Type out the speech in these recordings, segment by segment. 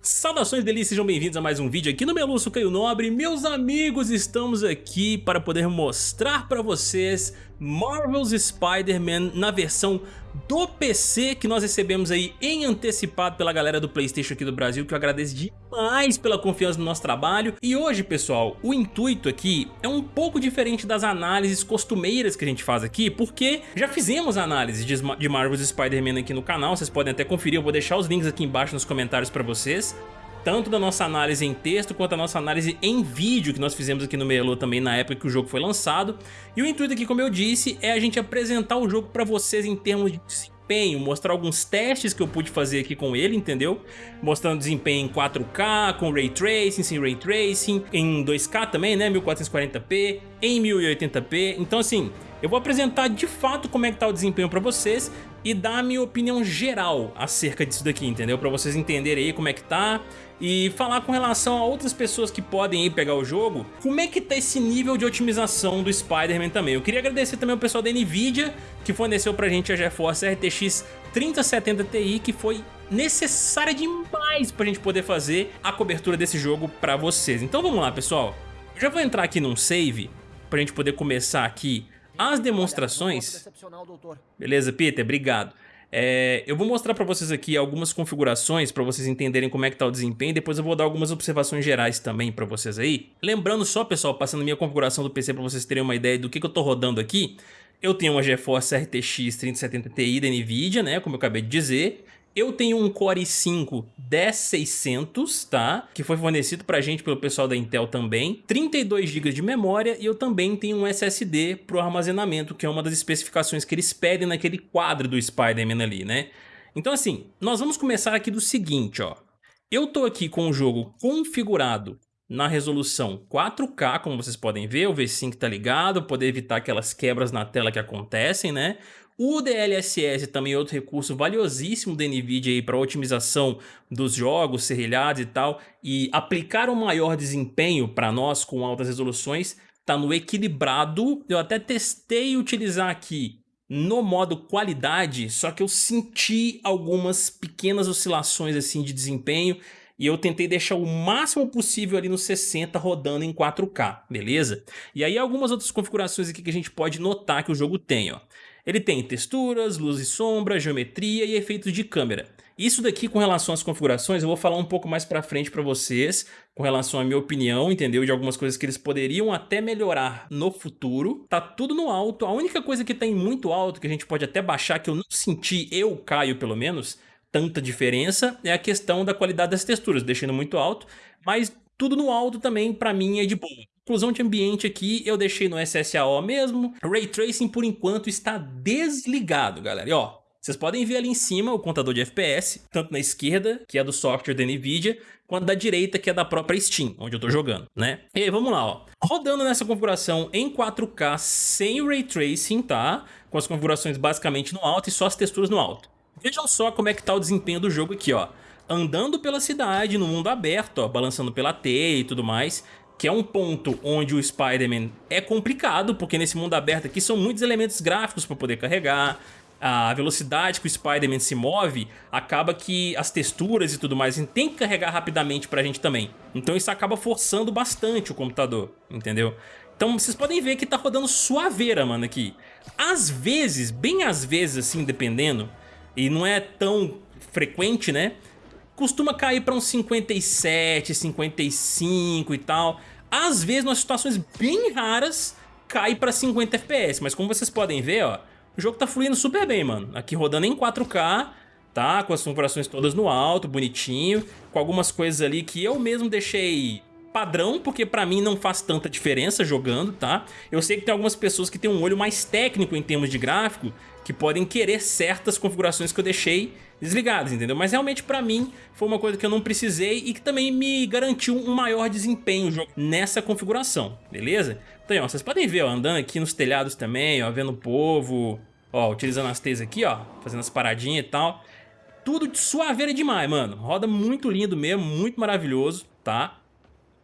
Saudações delícias, sejam bem-vindos a mais um vídeo aqui no Meluço Caio Nobre. Meus amigos, estamos aqui para poder mostrar para vocês Marvel's Spider-Man na versão do PC que nós recebemos aí em antecipado pela galera do Playstation aqui do Brasil que eu agradeço demais pela confiança no nosso trabalho. E hoje pessoal, o intuito aqui é um pouco diferente das análises costumeiras que a gente faz aqui porque já fizemos análise de Marvel's Spider-Man aqui no canal, vocês podem até conferir, eu vou deixar os links aqui embaixo nos comentários para vocês tanto da nossa análise em texto quanto da nossa análise em vídeo que nós fizemos aqui no Melo também na época que o jogo foi lançado. E o intuito aqui, como eu disse, é a gente apresentar o jogo para vocês em termos de desempenho, mostrar alguns testes que eu pude fazer aqui com ele, entendeu? Mostrando desempenho em 4K, com Ray Tracing, sem Ray Tracing, em 2K também, né, 1440p, em 1080p, então assim, eu vou apresentar de fato como é que tá o desempenho para vocês e dar a minha opinião geral acerca disso daqui, entendeu? Para vocês entenderem aí como é que tá e falar com relação a outras pessoas que podem ir pegar o jogo, como é que tá esse nível de otimização do Spider-Man também. Eu queria agradecer também ao pessoal da NVIDIA que forneceu pra gente a GeForce RTX 3070 Ti que foi necessária demais pra gente poder fazer a cobertura desse jogo pra vocês. Então vamos lá pessoal, eu já vou entrar aqui num save pra gente poder começar aqui as demonstrações... Beleza, Peter? Obrigado. É, eu vou mostrar para vocês aqui algumas configurações para vocês entenderem como é que tá o desempenho, depois eu vou dar algumas observações gerais também para vocês aí. Lembrando só, pessoal, passando minha configuração do PC para vocês terem uma ideia do que, que eu tô rodando aqui, eu tenho uma GeForce RTX 3070 Ti da NVIDIA, né, como eu acabei de dizer, eu tenho um Core i5 10600, tá? Que foi fornecido pra gente pelo pessoal da Intel também. 32 GB de memória e eu também tenho um SSD pro armazenamento, que é uma das especificações que eles pedem naquele quadro do Spider-Man ali, né? Então assim, nós vamos começar aqui do seguinte, ó. Eu tô aqui com o jogo configurado na resolução 4K, como vocês podem ver, o V5 tá ligado, poder evitar aquelas quebras na tela que acontecem, né? O DLSS também é outro recurso valiosíssimo da NVIDIA para otimização dos jogos, serrilhados e tal, e aplicar um maior desempenho para nós com altas resoluções está no equilibrado. Eu até testei utilizar aqui no modo qualidade, só que eu senti algumas pequenas oscilações assim de desempenho e eu tentei deixar o máximo possível ali no 60 rodando em 4K, beleza? E aí algumas outras configurações aqui que a gente pode notar que o jogo tem, ó. Ele tem texturas, luz e sombra, geometria e efeitos de câmera. Isso daqui com relação às configurações eu vou falar um pouco mais pra frente pra vocês, com relação à minha opinião, entendeu? De algumas coisas que eles poderiam até melhorar no futuro. Tá tudo no alto, a única coisa que tá muito alto, que a gente pode até baixar, que eu não senti, eu, Caio pelo menos, tanta diferença, é a questão da qualidade das texturas, deixando muito alto, mas tudo no alto também pra mim é de boa. Inclusão de ambiente aqui eu deixei no SSAO mesmo. Ray Tracing por enquanto está desligado, galera. E ó, vocês podem ver ali em cima o contador de FPS, tanto na esquerda, que é do software da NVIDIA, quanto da direita, que é da própria Steam, onde eu tô jogando, né? E aí, vamos lá, ó. Rodando nessa configuração em 4K sem Ray Tracing, tá? Com as configurações basicamente no alto e só as texturas no alto. Vejam só como é que tá o desempenho do jogo aqui, ó. Andando pela cidade, no mundo aberto, ó, balançando pela teia e tudo mais que é um ponto onde o Spider-Man é complicado, porque nesse mundo aberto aqui são muitos elementos gráficos para poder carregar, a velocidade que o Spider-Man se move, acaba que as texturas e tudo mais, tem que carregar rapidamente pra gente também. Então isso acaba forçando bastante o computador, entendeu? Então vocês podem ver que tá rodando suaveira, mano, aqui. Às vezes, bem às vezes assim, dependendo, e não é tão frequente, né? Costuma cair para uns 57, 55 e tal. Às vezes, nas situações bem raras, cai para 50 FPS. Mas como vocês podem ver, ó, o jogo tá fluindo super bem, mano. Aqui rodando em 4K, tá? Com as configurações todas no alto, bonitinho. Com algumas coisas ali que eu mesmo deixei padrão, porque pra mim não faz tanta diferença jogando, tá? Eu sei que tem algumas pessoas que têm um olho mais técnico em termos de gráfico, que podem querer certas configurações que eu deixei desligadas, entendeu? Mas realmente pra mim foi uma coisa que eu não precisei e que também me garantiu um maior desempenho nessa configuração, beleza? Então, ó, vocês podem ver, ó, andando aqui nos telhados também, ó, vendo o povo, ó, utilizando as teias aqui, ó, fazendo as paradinhas e tal. Tudo de suaveira demais, mano. Roda muito lindo mesmo, muito maravilhoso, tá?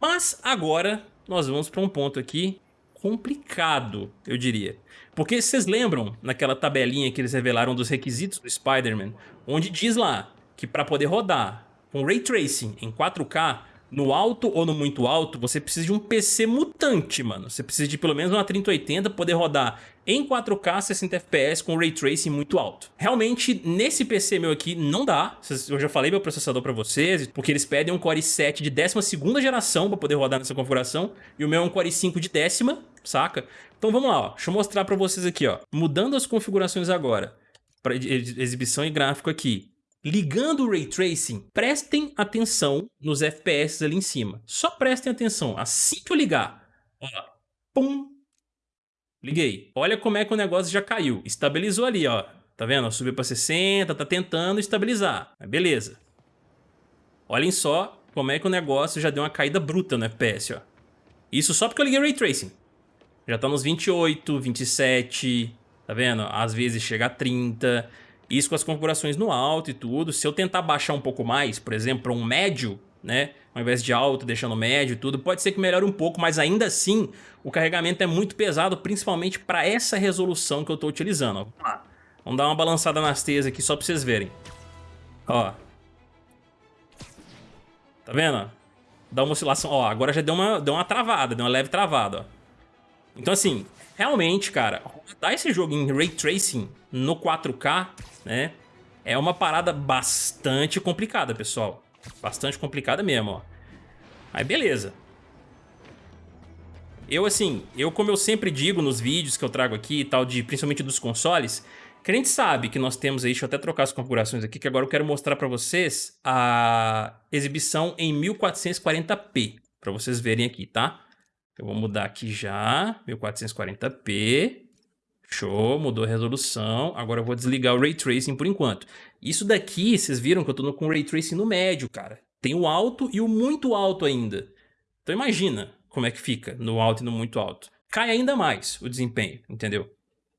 Mas agora nós vamos para um ponto aqui complicado, eu diria. Porque vocês lembram naquela tabelinha que eles revelaram dos requisitos do Spider-Man, onde diz lá que para poder rodar com Ray Tracing em 4K, no alto ou no muito alto, você precisa de um PC mutante, mano. Você precisa de pelo menos uma 3080 poder rodar em 4K 60 FPS com Ray Tracing muito alto. Realmente, nesse PC meu aqui, não dá. Eu já falei meu processador para vocês, porque eles pedem um Core i7 de 12ª geração para poder rodar nessa configuração, e o meu é um Core i5 de décima, saca? Então vamos lá, ó. deixa eu mostrar para vocês aqui, ó. Mudando as configurações agora, para exibição e gráfico aqui. Ligando o Ray Tracing, prestem atenção nos FPS ali em cima. Só prestem atenção, assim que eu ligar, ó, pum, liguei. Olha como é que o negócio já caiu, estabilizou ali, ó. Tá vendo? Subiu para 60, tá tentando estabilizar, beleza. Olhem só como é que o negócio já deu uma caída bruta no FPS, ó. Isso só porque eu liguei o Ray Tracing. Já tá nos 28, 27, tá vendo? Às vezes chega a 30... Isso com as configurações no alto e tudo. Se eu tentar baixar um pouco mais, por exemplo, um médio, né? Ao invés de alto, deixando médio e tudo, pode ser que melhore um pouco, mas ainda assim o carregamento é muito pesado, principalmente para essa resolução que eu estou utilizando. Vamos lá. Vamos dar uma balançada nas teias aqui só para vocês verem. Ó. Tá vendo? Dá uma oscilação. Ó, agora já deu uma, deu uma travada, deu uma leve travada, ó. Então assim, realmente, cara, rodar esse jogo em Ray Tracing no 4K né? É uma parada bastante complicada, pessoal. Bastante complicada mesmo, ó. Aí beleza. Eu assim, eu como eu sempre digo nos vídeos que eu trago aqui e tal, de, principalmente dos consoles, que a gente sabe que nós temos aí, deixa eu até trocar as configurações aqui, que agora eu quero mostrar para vocês a exibição em 1440p, para vocês verem aqui, tá? Eu vou mudar aqui já, 1440p, Show, mudou a resolução. Agora eu vou desligar o Ray Tracing por enquanto. Isso daqui, vocês viram que eu tô com o Ray Tracing no médio, cara. Tem o alto e o muito alto ainda. Então imagina como é que fica no alto e no muito alto. Cai ainda mais o desempenho, entendeu?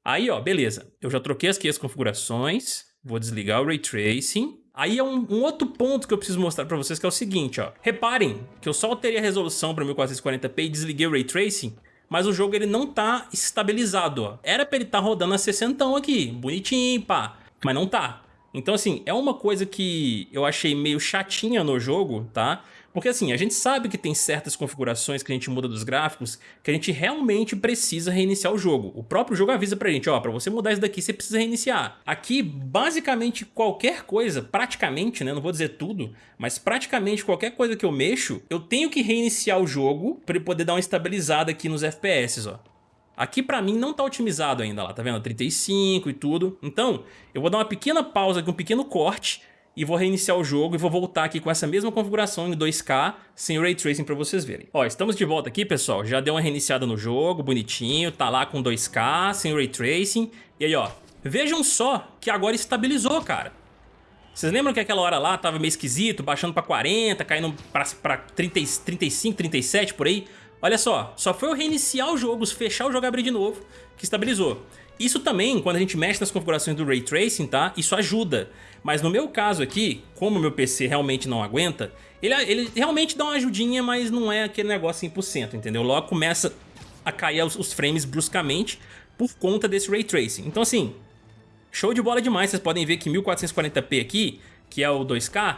Aí, ó, beleza. Eu já troquei aqui as configurações. Vou desligar o Ray Tracing. Aí é um, um, outro ponto que eu preciso mostrar pra vocês que é o seguinte, ó. Reparem que eu só alterei a resolução para 1440p e desliguei o Ray Tracing mas o jogo ele não tá estabilizado, ó. Era pra ele estar tá rodando a 60 aqui, bonitinho, pá, mas não tá. Então assim, é uma coisa que eu achei meio chatinha no jogo, tá? Porque assim, a gente sabe que tem certas configurações que a gente muda dos gráficos que a gente realmente precisa reiniciar o jogo. O próprio jogo avisa pra gente, ó, pra você mudar isso daqui você precisa reiniciar. Aqui, basicamente qualquer coisa, praticamente, né, não vou dizer tudo, mas praticamente qualquer coisa que eu mexo, eu tenho que reiniciar o jogo pra ele poder dar uma estabilizada aqui nos FPS, ó. Aqui pra mim não tá otimizado ainda lá, tá vendo? 35 e tudo. Então, eu vou dar uma pequena pausa aqui, um pequeno corte e vou reiniciar o jogo e vou voltar aqui com essa mesma configuração em 2K sem Ray Tracing para vocês verem. Ó, estamos de volta aqui, pessoal. Já deu uma reiniciada no jogo, bonitinho, tá lá com 2K, sem Ray Tracing. E aí, ó, vejam só que agora estabilizou, cara. Vocês lembram que aquela hora lá tava meio esquisito, baixando pra 40, caindo pra, pra 30, 35, 37, por aí? Olha só, só foi eu reiniciar o jogo, fechar o jogo e abrir de novo, que estabilizou. Isso também, quando a gente mexe nas configurações do Ray Tracing, tá? Isso ajuda. Mas no meu caso aqui, como meu PC realmente não aguenta, ele, ele realmente dá uma ajudinha, mas não é aquele negócio 100%, entendeu? Logo começa a cair os, os frames bruscamente por conta desse Ray Tracing. Então assim, show de bola demais. Vocês podem ver que 1440p aqui, que é o 2K,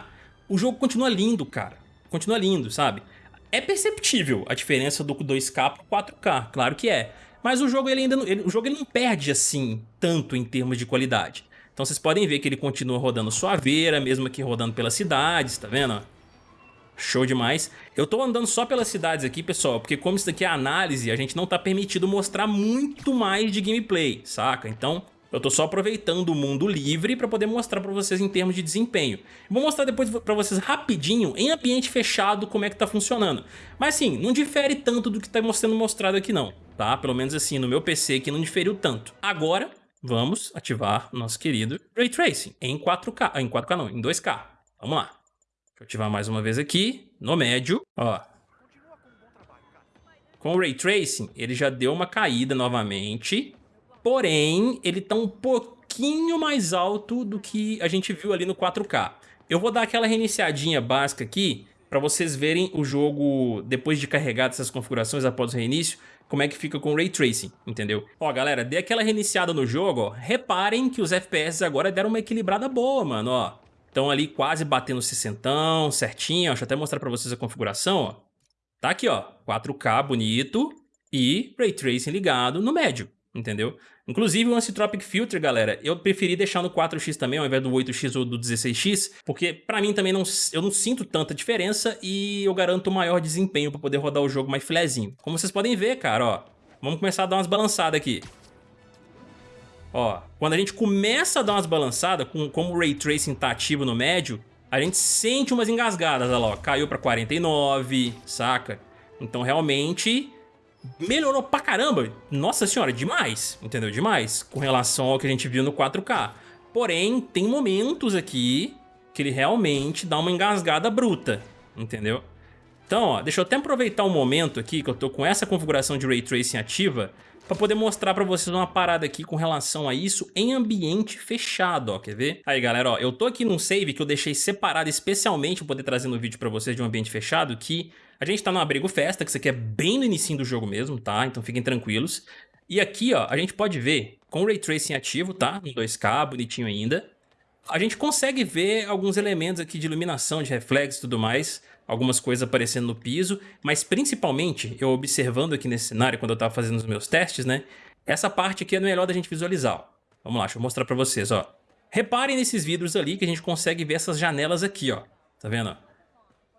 o jogo continua lindo, cara. Continua lindo, sabe? É perceptível a diferença do 2K pro 4K, claro que é. Mas o jogo ele ainda não, ele, o jogo ele não perde assim tanto em termos de qualidade. Então vocês podem ver que ele continua rodando suaveira, mesmo aqui rodando pelas cidades, tá vendo? Show demais. Eu tô andando só pelas cidades aqui, pessoal, porque como isso daqui é análise, a gente não tá permitido mostrar muito mais de gameplay, saca? Então eu tô só aproveitando o mundo livre para poder mostrar para vocês em termos de desempenho. Vou mostrar depois para vocês rapidinho, em ambiente fechado, como é que tá funcionando. Mas assim, não difere tanto do que tá sendo mostrado aqui não tá? Pelo menos assim, no meu PC que não diferiu tanto. Agora, vamos ativar nosso querido Ray Tracing em 4K, ah, em 4K não, em 2K. Vamos lá. Deixa eu ativar mais uma vez aqui, no médio, ó. Com o Ray Tracing, ele já deu uma caída novamente, porém, ele tá um pouquinho mais alto do que a gente viu ali no 4K. Eu vou dar aquela reiniciadinha básica aqui, para vocês verem o jogo depois de carregar essas configurações após o reinício, como é que fica com o Ray Tracing, entendeu? Ó, galera, dê aquela reiniciada no jogo, ó, reparem que os FPS agora deram uma equilibrada boa, mano, ó. Estão ali quase batendo 60, certinho. Deixa eu até mostrar pra vocês a configuração, ó. Tá aqui, ó, 4K bonito e Ray Tracing ligado no médio, entendeu? Inclusive o Antitropic Filter, galera, eu preferi deixar no 4x também ao invés do 8x ou do 16x, porque pra mim também não, eu não sinto tanta diferença e eu garanto maior desempenho pra poder rodar o jogo mais filezinho. Como vocês podem ver, cara, ó, vamos começar a dar umas balançadas aqui. Ó, quando a gente começa a dar umas balançadas, com, como o Ray Tracing tá ativo no médio, a gente sente umas engasgadas, olha lá, ó, caiu pra 49, saca? Então realmente melhorou pra caramba, nossa senhora, demais, entendeu? Demais, com relação ao que a gente viu no 4K. Porém, tem momentos aqui que ele realmente dá uma engasgada bruta, entendeu? Então, ó, deixa eu até aproveitar um momento aqui que eu tô com essa configuração de Ray Tracing ativa para poder mostrar para vocês uma parada aqui com relação a isso em ambiente fechado, ó, quer ver? Aí galera, ó, eu tô aqui num save que eu deixei separado especialmente para poder trazer no vídeo para vocês de um ambiente fechado, que a gente tá no Abrigo Festa, que isso aqui é bem no início do jogo mesmo, tá? Então fiquem tranquilos. E aqui, ó, a gente pode ver com o Ray Tracing ativo, tá? No 2K, bonitinho ainda. A gente consegue ver alguns elementos aqui de iluminação, de reflexo e tudo mais algumas coisas aparecendo no piso, mas principalmente, eu observando aqui nesse cenário, quando eu estava fazendo os meus testes, né? Essa parte aqui é melhor da gente visualizar, ó. Vamos lá, deixa eu mostrar para vocês, ó. Reparem nesses vidros ali que a gente consegue ver essas janelas aqui, ó. Tá vendo?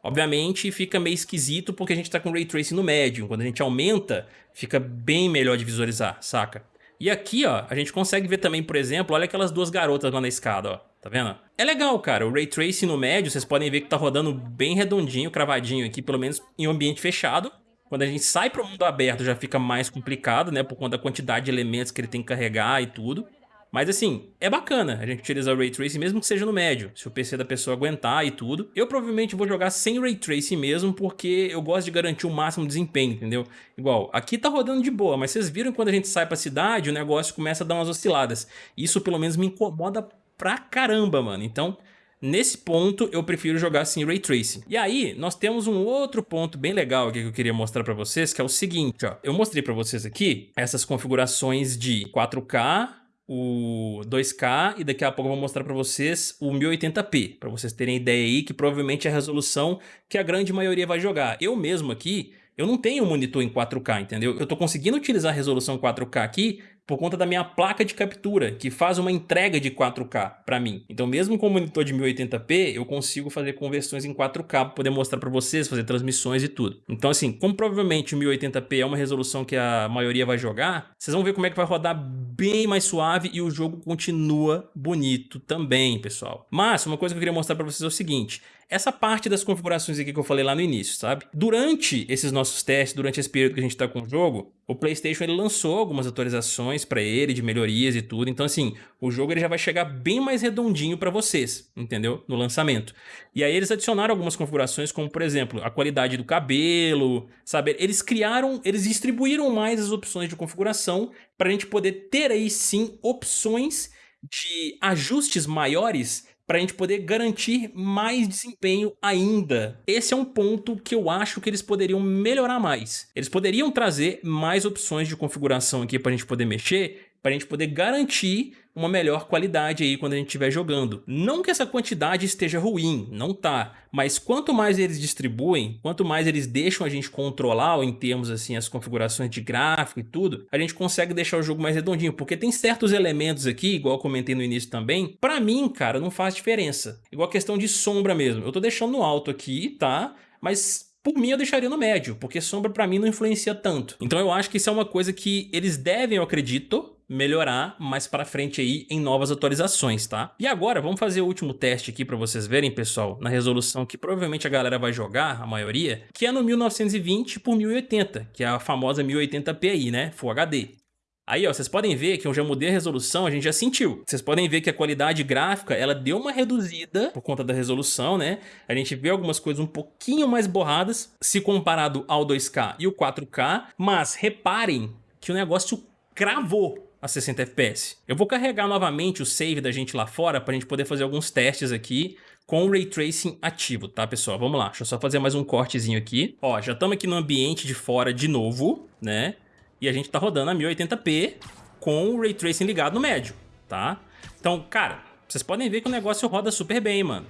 Obviamente fica meio esquisito porque a gente tá com Ray Tracing no médio. Quando a gente aumenta, fica bem melhor de visualizar, saca? E aqui, ó, a gente consegue ver também, por exemplo, olha aquelas duas garotas lá na escada, ó. Tá vendo? É legal, cara. O Ray Tracing no médio, vocês podem ver que tá rodando bem redondinho, cravadinho aqui, pelo menos em um ambiente fechado. Quando a gente sai para o mundo aberto já fica mais complicado, né? Por conta da quantidade de elementos que ele tem que carregar e tudo. Mas assim, é bacana a gente utilizar o Ray Tracing mesmo que seja no médio, se o PC da pessoa aguentar e tudo. Eu provavelmente vou jogar sem Ray Tracing mesmo, porque eu gosto de garantir o máximo desempenho, entendeu? Igual, aqui tá rodando de boa, mas vocês viram quando a gente sai pra cidade, o negócio começa a dar umas osciladas. Isso pelo menos me incomoda pra caramba, mano. Então, nesse ponto, eu prefiro jogar sem Ray Tracing. E aí, nós temos um outro ponto bem legal aqui que eu queria mostrar pra vocês, que é o seguinte, ó. Eu mostrei pra vocês aqui essas configurações de 4K, o 2K e daqui a pouco eu vou mostrar para vocês o 1080p, para vocês terem ideia aí que provavelmente é a resolução que a grande maioria vai jogar. Eu mesmo aqui, eu não tenho monitor em 4K, entendeu? Eu tô conseguindo utilizar a resolução 4K aqui por conta da minha placa de captura, que faz uma entrega de 4K para mim. Então mesmo com o monitor de 1080p, eu consigo fazer conversões em 4K para poder mostrar para vocês, fazer transmissões e tudo. Então assim, como provavelmente o 1080p é uma resolução que a maioria vai jogar, vocês vão ver como é que vai rodar bem mais suave e o jogo continua bonito também, pessoal. Mas uma coisa que eu queria mostrar para vocês é o seguinte, essa parte das configurações aqui que eu falei lá no início, sabe? Durante esses nossos testes, durante esse período que a gente está com o jogo, o PlayStation ele lançou algumas atualizações para ele, de melhorias e tudo. Então, assim, o jogo ele já vai chegar bem mais redondinho para vocês, entendeu? No lançamento. E aí eles adicionaram algumas configurações, como, por exemplo, a qualidade do cabelo, sabe? Eles criaram, eles distribuíram mais as opções de configuração para a gente poder ter aí, sim, opções de ajustes maiores para a gente poder garantir mais desempenho ainda. Esse é um ponto que eu acho que eles poderiam melhorar mais. Eles poderiam trazer mais opções de configuração aqui para a gente poder mexer, para a gente poder garantir uma melhor qualidade aí quando a gente estiver jogando. Não que essa quantidade esteja ruim, não tá, mas quanto mais eles distribuem, quanto mais eles deixam a gente controlar em termos assim as configurações de gráfico e tudo, a gente consegue deixar o jogo mais redondinho, porque tem certos elementos aqui, igual eu comentei no início também, pra mim, cara, não faz diferença. Igual a questão de sombra mesmo, eu tô deixando no alto aqui, tá? Mas por mim, eu deixaria no médio, porque sombra pra mim não influencia tanto. Então eu acho que isso é uma coisa que eles devem, eu acredito, melhorar mais para frente aí em novas atualizações, tá? E agora vamos fazer o último teste aqui para vocês verem, pessoal, na resolução que provavelmente a galera vai jogar, a maioria, que é no 1920 por 1080, que é a famosa 1080p aí, né? Full HD. Aí, ó, vocês podem ver que eu já mudei a resolução, a gente já sentiu. Vocês podem ver que a qualidade gráfica, ela deu uma reduzida por conta da resolução, né? A gente vê algumas coisas um pouquinho mais borradas, se comparado ao 2K e o 4K, mas reparem que o negócio cravou a 60 FPS. Eu vou carregar novamente o save da gente lá fora para a gente poder fazer alguns testes aqui com o Ray Tracing ativo, tá, pessoal? Vamos lá, deixa eu só fazer mais um cortezinho aqui. Ó, já estamos aqui no ambiente de fora de novo, né? E a gente tá rodando a 1080p com o Ray Tracing ligado no médio, tá? Então, cara, Vocês podem ver que o negócio roda super bem, mano.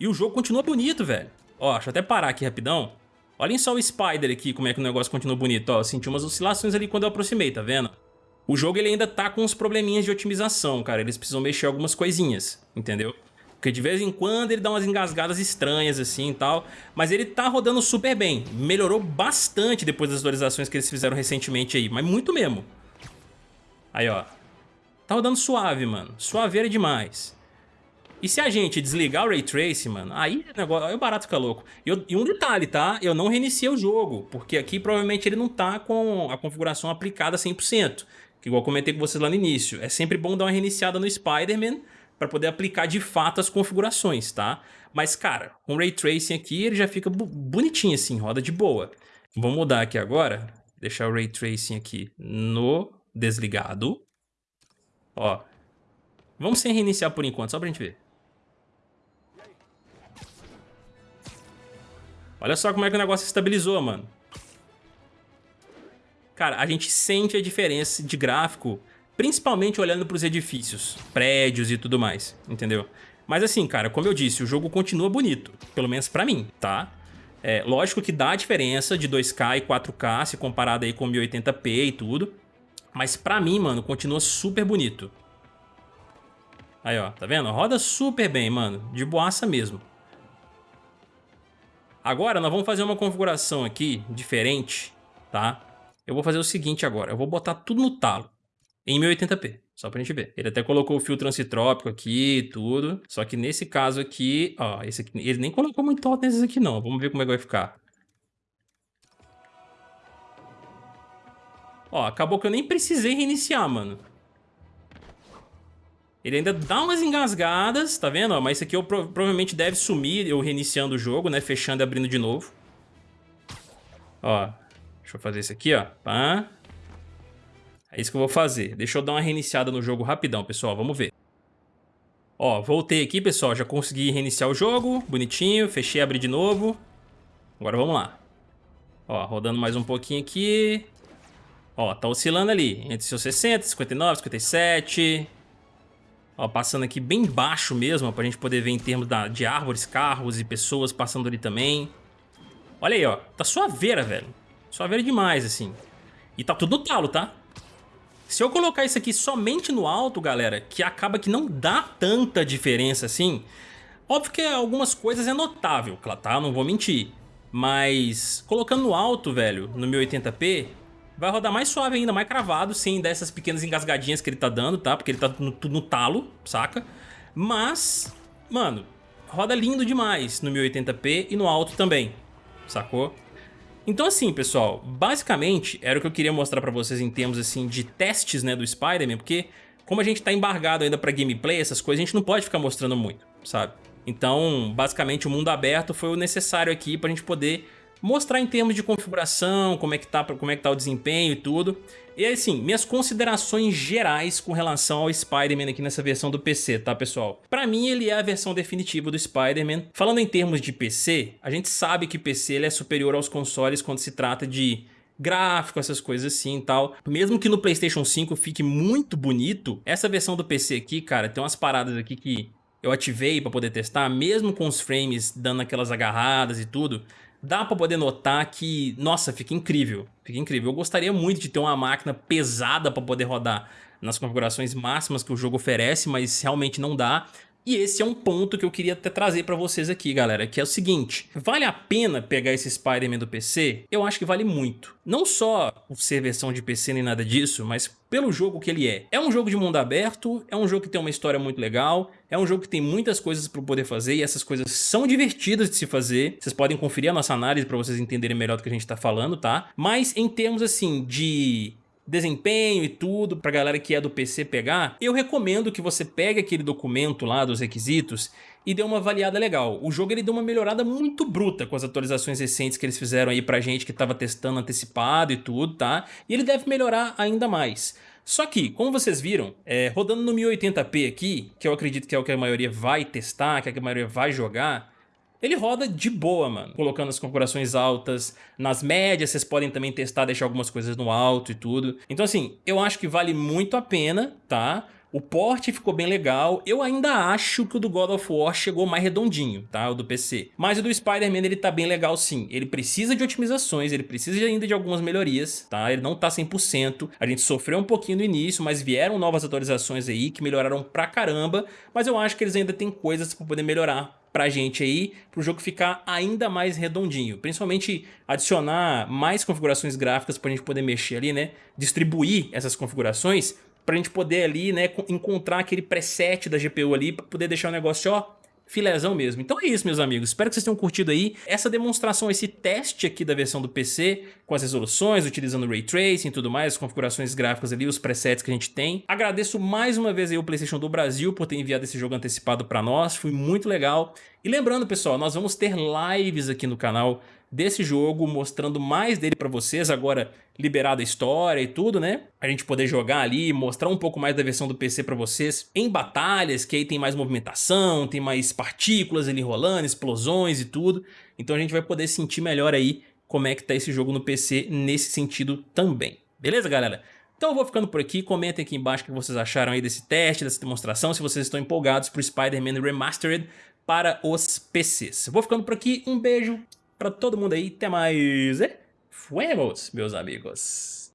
E o jogo continua bonito, velho. Ó, deixa eu até parar aqui rapidão. Olhem só o Spider aqui, como é que o negócio continua bonito. Ó, eu senti umas oscilações ali quando eu aproximei, tá vendo? O jogo ele ainda tá com uns probleminhas de otimização, cara. Eles precisam mexer algumas coisinhas, entendeu? Porque de vez em quando ele dá umas engasgadas estranhas assim e tal. Mas ele tá rodando super bem. Melhorou bastante depois das atualizações que eles fizeram recentemente aí. Mas muito mesmo. Aí, ó. Tá rodando suave, mano. Suaveira demais. E se a gente desligar o Ray Tracing, mano, aí o negócio, aí o barato fica louco. E, eu, e, um detalhe, tá? Eu não reiniciei o jogo, porque aqui provavelmente ele não tá com a configuração aplicada 100%. Igual comentei com vocês lá no início. É sempre bom dar uma reiniciada no Spider-Man para poder aplicar de fato as configurações, tá? Mas, cara, com Ray Tracing aqui, ele já fica bonitinho assim, roda de boa. Vou mudar aqui agora, deixar o Ray Tracing aqui no desligado. Ó, vamos sem reiniciar por enquanto, só pra gente ver. Olha só como é que o negócio estabilizou, mano. Cara, a gente sente a diferença de gráfico Principalmente olhando para os edifícios, prédios e tudo mais, entendeu? Mas assim, cara, como eu disse, o jogo continua bonito, pelo menos pra mim, tá? É, lógico que dá a diferença de 2K e 4K se comparado aí com 1080p e tudo, mas pra mim, mano, continua super bonito. Aí, ó, tá vendo? Roda super bem, mano, de boaça mesmo. Agora nós vamos fazer uma configuração aqui diferente, tá? Eu vou fazer o seguinte agora, eu vou botar tudo no talo em 1080p, só pra gente ver. Ele até colocou o filtro ancitrópico aqui e tudo, só que nesse caso aqui, ó, esse aqui, ele nem colocou muito alto nesses aqui não, vamos ver como é que vai ficar. Ó, acabou que eu nem precisei reiniciar, mano. Ele ainda dá umas engasgadas, tá vendo? Mas isso aqui eu, provavelmente deve sumir eu reiniciando o jogo, né? Fechando e abrindo de novo. Ó, deixa eu fazer isso aqui, ó. É isso que eu vou fazer. Deixa eu dar uma reiniciada no jogo rapidão, pessoal. Vamos ver. Ó, voltei aqui, pessoal. Já consegui reiniciar o jogo. Bonitinho. Fechei, abri de novo. Agora vamos lá. Ó, rodando mais um pouquinho aqui. Ó, tá oscilando ali. Entre seus 60, 59, 57. Ó, passando aqui bem baixo mesmo, pra gente poder ver em termos da, de árvores, carros e pessoas passando ali também. Olha aí, ó. Tá suaveira, velho. Suaveira demais, assim. E tá tudo no talo, tá? Se eu colocar isso aqui somente no alto, galera, que acaba que não dá tanta diferença assim, óbvio que algumas coisas é notável, tá? Não vou mentir. Mas colocando no alto, velho, no 1080p, vai rodar mais suave ainda, mais cravado, sem dessas pequenas engasgadinhas que ele tá dando, tá? Porque ele tá no, no talo, saca? Mas, mano, roda lindo demais no 1080p e no alto também, sacou? Então assim, pessoal, basicamente era o que eu queria mostrar pra vocês em termos assim de testes né, do Spider-Man, porque como a gente tá embargado ainda pra gameplay, essas coisas, a gente não pode ficar mostrando muito, sabe? Então, basicamente, o mundo aberto foi o necessário aqui pra gente poder mostrar em termos de configuração, como é que tá, como é que tá o desempenho e tudo. E assim, minhas considerações gerais com relação ao Spider-Man aqui nessa versão do PC, tá pessoal? Pra mim ele é a versão definitiva do Spider-Man. Falando em termos de PC, a gente sabe que PC ele é superior aos consoles quando se trata de gráfico, essas coisas assim e tal. Mesmo que no Playstation 5 fique muito bonito, essa versão do PC aqui, cara, tem umas paradas aqui que eu ativei para poder testar, mesmo com os frames dando aquelas agarradas e tudo, dá para poder notar que, nossa, fica incrível, fica incrível. Eu gostaria muito de ter uma máquina pesada para poder rodar nas configurações máximas que o jogo oferece, mas realmente não dá. E esse é um ponto que eu queria até trazer pra vocês aqui, galera, que é o seguinte, vale a pena pegar esse Spider-Man do PC? Eu acho que vale muito. Não só por ser versão de PC nem nada disso, mas pelo jogo que ele é. É um jogo de mundo aberto, é um jogo que tem uma história muito legal, é um jogo que tem muitas coisas para poder fazer e essas coisas são divertidas de se fazer. Vocês podem conferir a nossa análise para vocês entenderem melhor do que a gente tá falando, tá? Mas em termos assim de desempenho e tudo pra galera que é do PC pegar, eu recomendo que você pegue aquele documento lá dos requisitos e dê uma avaliada legal. O jogo ele deu uma melhorada muito bruta com as atualizações recentes que eles fizeram aí pra gente que tava testando antecipado e tudo, tá? E ele deve melhorar ainda mais. Só que, como vocês viram, é, rodando no 1080p aqui, que eu acredito que é o que a maioria vai testar, que, é a maioria vai jogar, ele roda de boa, mano, colocando as configurações altas, nas médias vocês podem também testar, deixar algumas coisas no alto e tudo. Então assim, eu acho que vale muito a pena, tá? O porte ficou bem legal, eu ainda acho que o do God of War chegou mais redondinho, tá? O do PC. Mas o do Spider-Man ele tá bem legal sim, ele precisa de otimizações, ele precisa ainda de algumas melhorias, tá? Ele não tá 100%, a gente sofreu um pouquinho no início, mas vieram novas atualizações aí que melhoraram pra caramba, mas eu acho que eles ainda têm coisas pra poder melhorar pra gente aí, pro jogo ficar ainda mais redondinho. Principalmente adicionar mais configurações gráficas pra gente poder mexer ali, né? Distribuir essas configurações pra gente poder ali, né, encontrar aquele preset da GPU ali pra poder deixar o negócio, ó, filézão mesmo. Então é isso, meus amigos. Espero que vocês tenham curtido aí essa demonstração, esse teste aqui da versão do PC, com as resoluções, utilizando Ray Tracing e tudo mais, as configurações gráficas ali, os presets que a gente tem. Agradeço mais uma vez aí o PlayStation do Brasil por ter enviado esse jogo antecipado para nós, foi muito legal. E lembrando, pessoal, nós vamos ter lives aqui no canal desse jogo, mostrando mais dele para vocês, agora liberada a história e tudo, né? A gente poder jogar ali, mostrar um pouco mais da versão do PC para vocês em batalhas, que aí tem mais movimentação, tem mais partículas ali rolando, explosões e tudo. Então a gente vai poder sentir melhor aí como é que tá esse jogo no PC nesse sentido também. Beleza, galera? Então eu vou ficando por aqui, comentem aqui embaixo o que vocês acharam aí desse teste, dessa demonstração, se vocês estão empolgados pro Spider-Man Remastered para os PCs. Vou ficando por aqui, um beijo, para todo mundo aí. Até mais. E meus amigos.